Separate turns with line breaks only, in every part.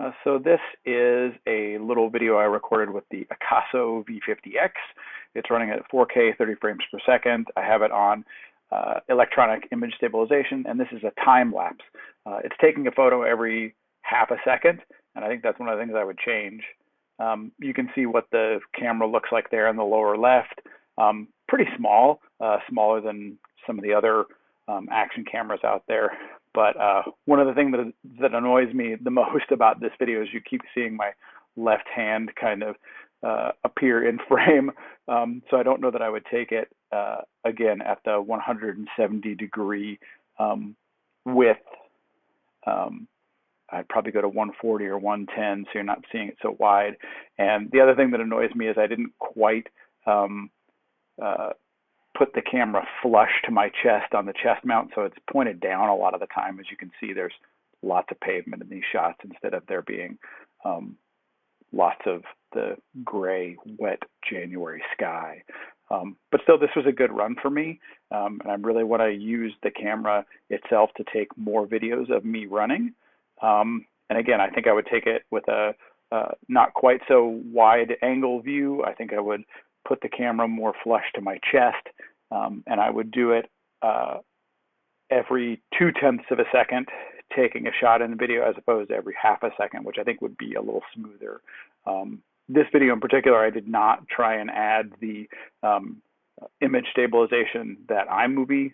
Uh, so this is a little video I recorded with the Akaso V50X. It's running at 4K 30 frames per second. I have it on uh, electronic image stabilization, and this is a time lapse. Uh, it's taking a photo every half a second, and I think that's one of the things I would change. Um, you can see what the camera looks like there in the lower left. Um, pretty small, uh, smaller than some of the other um, action cameras out there. But uh, one of the things that, that annoys me the most about this video is you keep seeing my left hand kind of uh, appear in frame. Um, so I don't know that I would take it uh, again at the 170 degree um, width. Um, I'd probably go to 140 or 110 so you're not seeing it so wide. And the other thing that annoys me is I didn't quite um, uh, put the camera flush to my chest on the chest mount, so it's pointed down a lot of the time. As you can see, there's lots of pavement in these shots instead of there being um, lots of the gray, wet January sky. Um, but still, this was a good run for me, um, and I really want to use the camera itself to take more videos of me running. Um, and again, I think I would take it with a uh, not quite so wide angle view. I think I would put the camera more flush to my chest, um, and I would do it uh, every two tenths of a second, taking a shot in the video as opposed to every half a second, which I think would be a little smoother. Um, this video in particular, I did not try and add the um, image stabilization that iMovie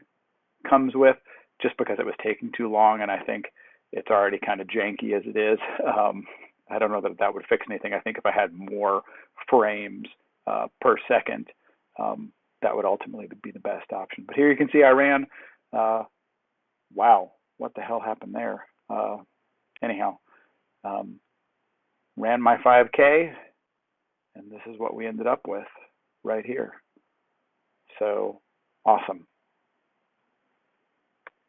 comes with, just because it was taking too long, and I think it's already kind of janky as it is. Um, I don't know that that would fix anything. I think if I had more frames uh, per second, um, that would ultimately be the best option. But here you can see I ran, uh, wow, what the hell happened there? Uh, anyhow, um, ran my 5K, and this is what we ended up with right here. So awesome.